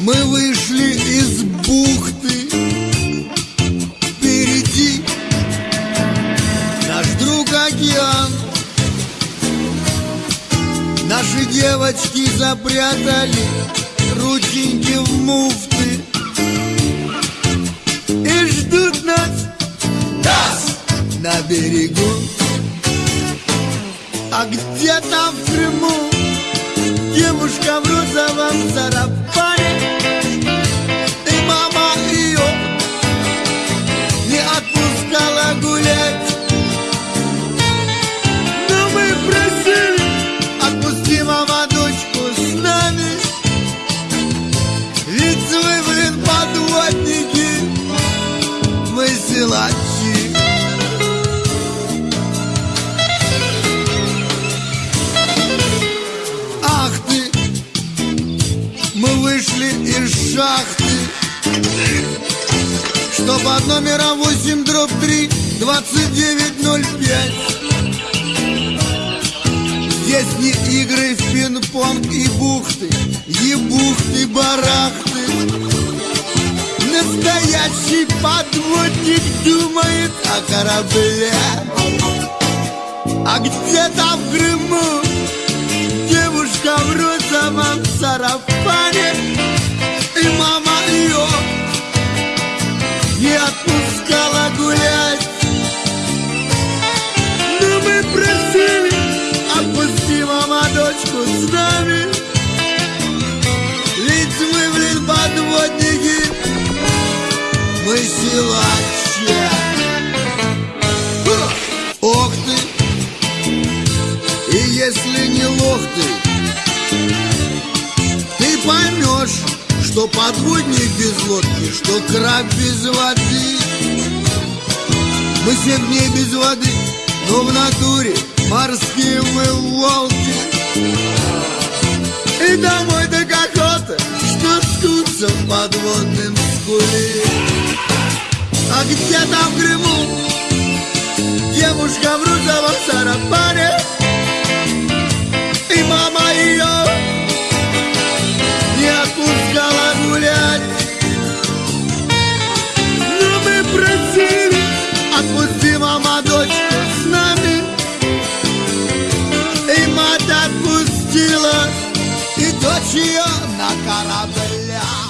Мы вышли из бухты. Впереди Наш друг океан. Наши девочки запрятали Рученьки в муфты И ждут нас Нас на берегу. А где там в Крыму Девушка в розовом сарапе мы силачи Ах ты, мы вышли из шахты. Что под номером 8 дробь 3 2905 Здесь не игры в пинг-понг и бухты Ебухты, барахты Настоящий подводник думает о корабле. А где там в Крыму мы силачи Ох ты, и если не лох ты, ты поймешь, что подводник без лодки, что краб без воды. Мы семь дней без воды, но в натуре морские мы волки. И домой так охота, что скуться в подводным скуле. А где там в Крыму. Девушка в розовом сарафане? И мама ее не отпускала гулять. Но мы просили, отпусти, мама, дочку с нами. И мать отпустила, и дочь ее на корабль